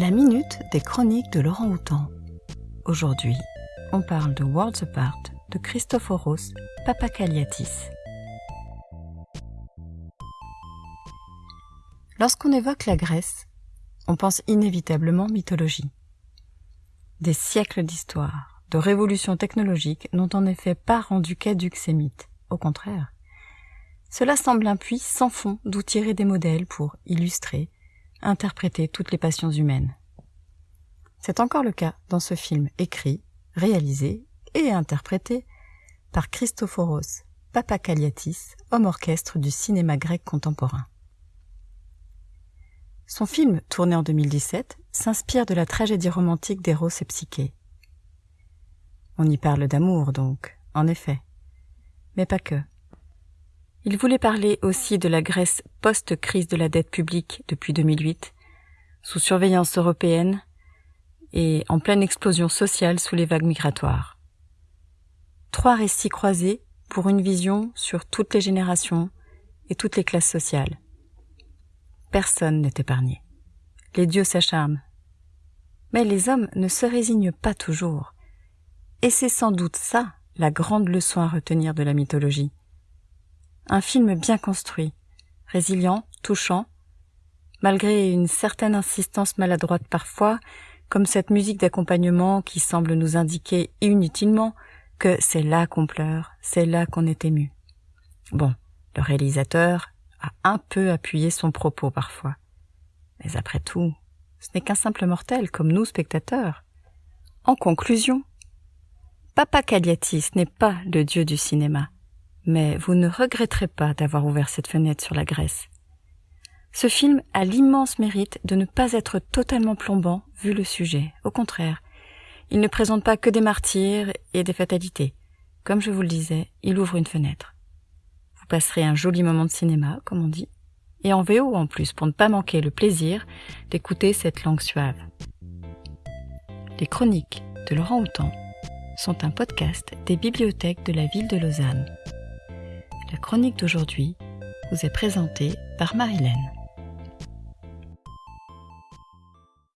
La minute des chroniques de Laurent Houtan. Aujourd'hui, on parle de Worlds Apart de Christophoros Papakaliatis. Lorsqu'on évoque la Grèce, on pense inévitablement mythologie. Des siècles d'histoire, de révolutions technologiques n'ont en effet pas rendu caduques ces mythes. Au contraire. Cela semble un puits sans fond d'où tirer des modèles pour illustrer, interpréter toutes les passions humaines. C'est encore le cas dans ce film écrit, réalisé et interprété par Christophoros Papakaliatis, homme orchestre du cinéma grec contemporain. Son film, tourné en 2017, s'inspire de la tragédie romantique d'Héros et Psyché. On y parle d'amour, donc, en effet. Mais pas que. Il voulait parler aussi de la Grèce post-crise de la dette publique depuis 2008, sous surveillance européenne et en pleine explosion sociale sous les vagues migratoires. Trois récits croisés pour une vision sur toutes les générations et toutes les classes sociales. Personne n'est épargné. Les dieux s'acharment. Mais les hommes ne se résignent pas toujours. Et c'est sans doute ça la grande leçon à retenir de la mythologie. Un film bien construit, résilient, touchant, malgré une certaine insistance maladroite parfois, comme cette musique d'accompagnement qui semble nous indiquer inutilement que c'est là qu'on pleure, c'est là qu'on est ému. Bon, le réalisateur a un peu appuyé son propos parfois. Mais après tout, ce n'est qu'un simple mortel comme nous spectateurs. En conclusion, Papa Cagliatis n'est pas le dieu du cinéma mais vous ne regretterez pas d'avoir ouvert cette fenêtre sur la Grèce. Ce film a l'immense mérite de ne pas être totalement plombant vu le sujet. Au contraire, il ne présente pas que des martyrs et des fatalités. Comme je vous le disais, il ouvre une fenêtre. Vous passerez un joli moment de cinéma, comme on dit, et en VO en plus pour ne pas manquer le plaisir d'écouter cette langue suave. Les chroniques de Laurent Houtan sont un podcast des bibliothèques de la ville de Lausanne. La chronique d'aujourd'hui vous est présentée par Marilène.